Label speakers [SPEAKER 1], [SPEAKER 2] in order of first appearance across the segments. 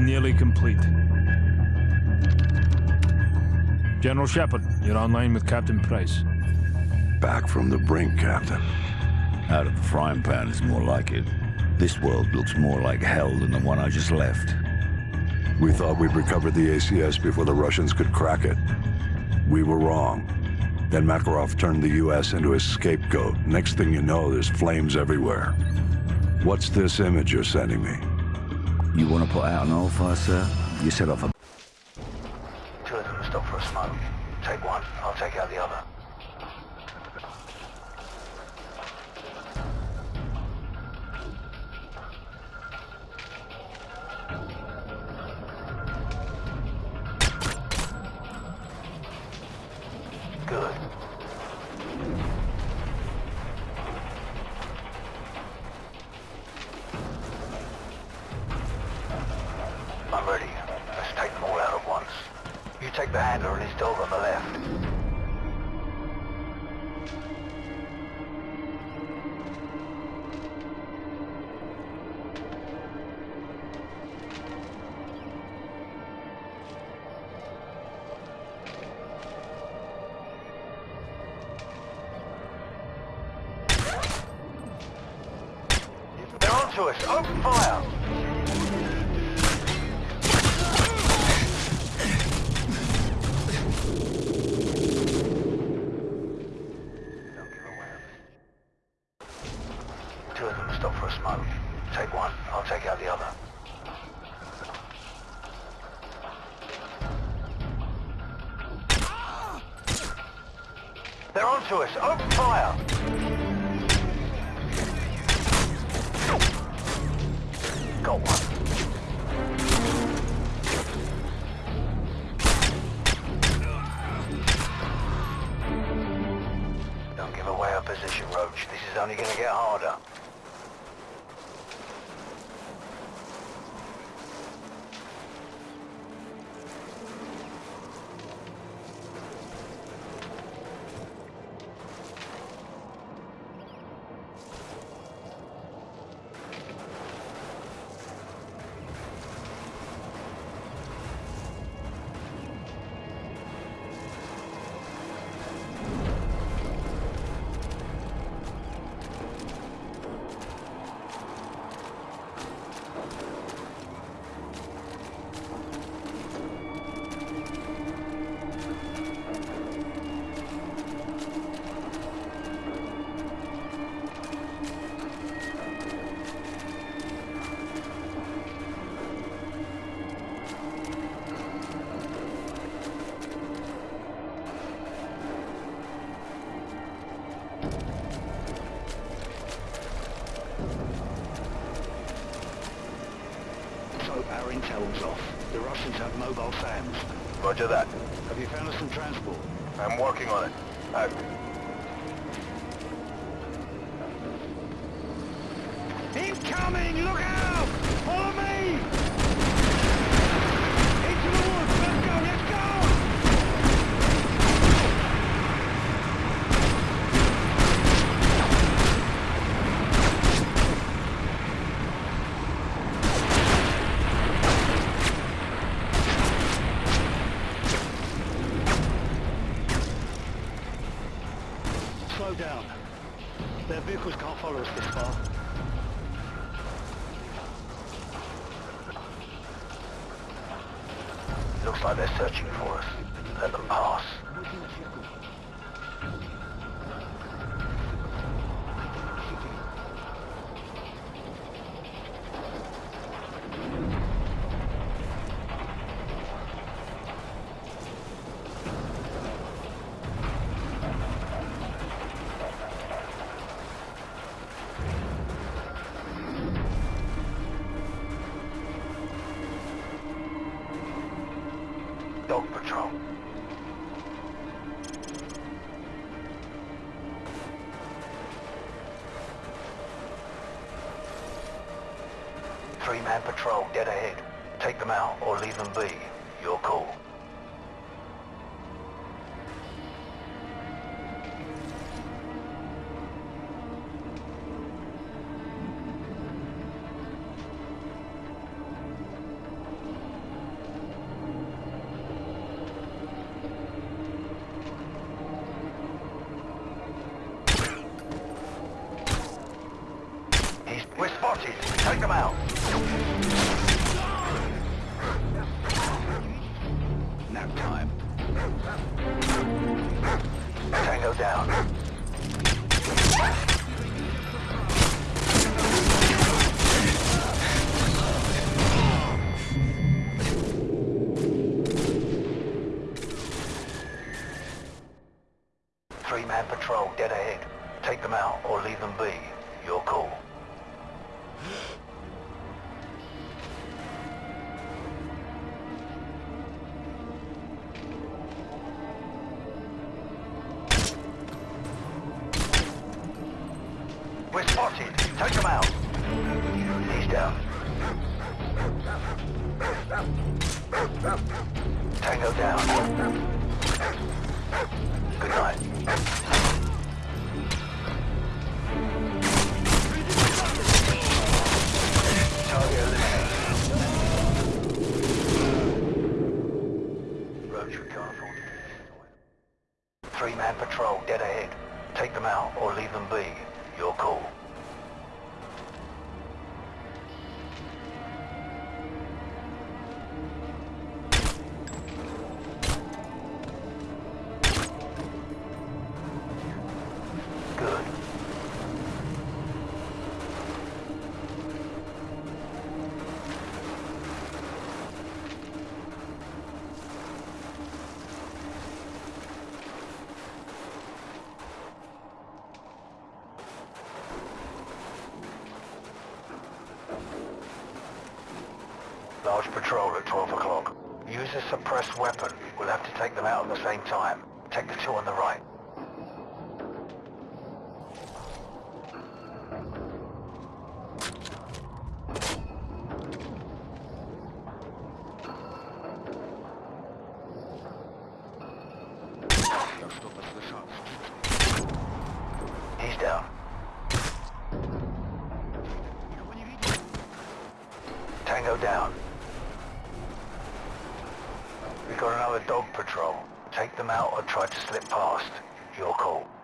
[SPEAKER 1] Nearly complete. General Shepherd, you're online with Captain Price.
[SPEAKER 2] Back from the brink, Captain.
[SPEAKER 3] Out of the frying pan is more like it. This world looks more like hell than the one I just left.
[SPEAKER 2] We thought we'd recovered the ACS before the Russians could crack it. We were wrong. Then Makarov turned the U.S. into a scapegoat. Next thing you know, there's flames everywhere. What's this image you're sending me?
[SPEAKER 3] You want to put out an old fire, sir? You set off a...
[SPEAKER 4] Two of them stop for a smoke. Take one, I'll take out the other. Good. His dog on the left. Us. Open fire. They're onto us. Open fire. Got one. Don't give away our position, Roach. This is only gonna get harder.
[SPEAKER 5] Off. The Russians have mobile SAMs.
[SPEAKER 4] Roger that.
[SPEAKER 5] Have you found us some transport?
[SPEAKER 4] I'm working on it. Out.
[SPEAKER 5] Incoming! Look out! Follow me! Follow us this far.
[SPEAKER 4] Looks like they're searching for us. Let them pass. Three-man patrol dead ahead. Take them out or leave them be. Your call. mile. Nap time. Tango down. Three-man patrol dead ahead. Take them out or leave them be. Your call. We're spotted. Take them out. He's down. Tango down. Good night. Patrol at 12 o'clock. Use a suppressed weapon. We'll have to take them out at the same time. Take the two on the right. He's down. Tango down. We got another dog patrol. Take them out or try to slip past. Your call.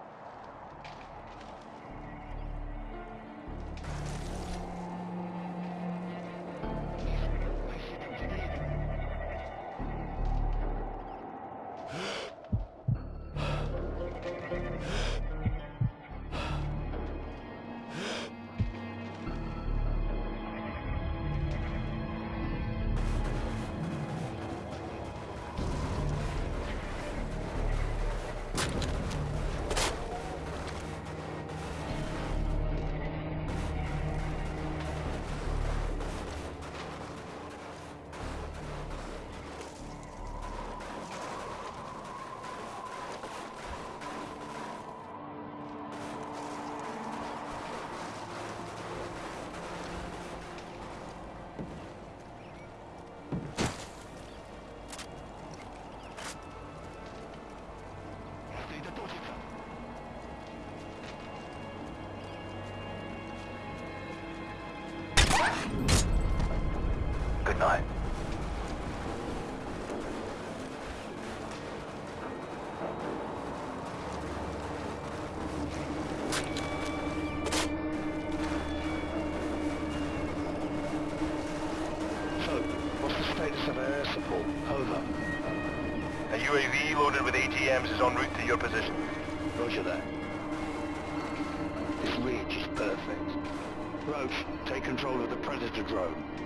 [SPEAKER 5] Status of air support? Over.
[SPEAKER 6] A UAV loaded with ATMs is en route to your position.
[SPEAKER 5] Roger that. This ridge is perfect. Roach, take control of the Predator drone.